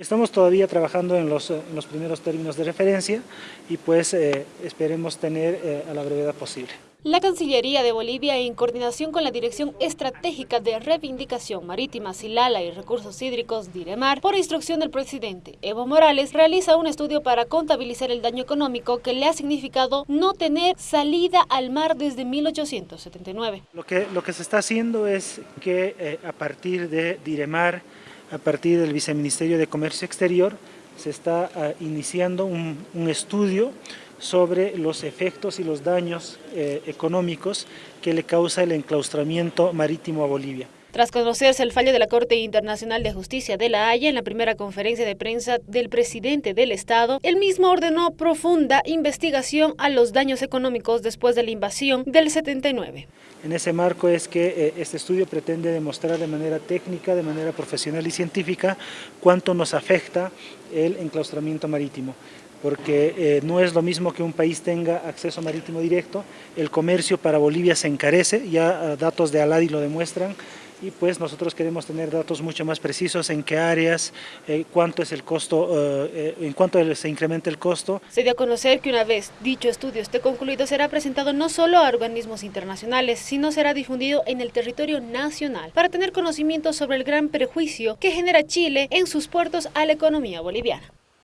Estamos todavía trabajando en los, en los primeros términos de referencia y pues eh, esperemos tener eh, a la brevedad posible. La Cancillería de Bolivia, en coordinación con la Dirección Estratégica de Reivindicación Marítima, Silala y Recursos Hídricos, DIREMAR, por instrucción del presidente Evo Morales, realiza un estudio para contabilizar el daño económico que le ha significado no tener salida al mar desde 1879. Lo que, lo que se está haciendo es que eh, a partir de DIREMAR, a partir del Viceministerio de Comercio Exterior, se está uh, iniciando un, un estudio sobre los efectos y los daños eh, económicos que le causa el enclaustramiento marítimo a Bolivia. Tras conocerse el fallo de la Corte Internacional de Justicia de La Haya en la primera conferencia de prensa del presidente del Estado, el mismo ordenó profunda investigación a los daños económicos después de la invasión del 79. En ese marco es que eh, este estudio pretende demostrar de manera técnica, de manera profesional y científica cuánto nos afecta el enclaustramiento marítimo porque eh, no es lo mismo que un país tenga acceso marítimo directo, el comercio para Bolivia se encarece, ya datos de Aladi lo demuestran, y pues nosotros queremos tener datos mucho más precisos en qué áreas, eh, cuánto es el costo, eh, eh, en cuánto se incrementa el costo. Se dio a conocer que una vez dicho estudio esté concluido será presentado no solo a organismos internacionales, sino será difundido en el territorio nacional para tener conocimiento sobre el gran perjuicio que genera Chile en sus puertos a la economía boliviana.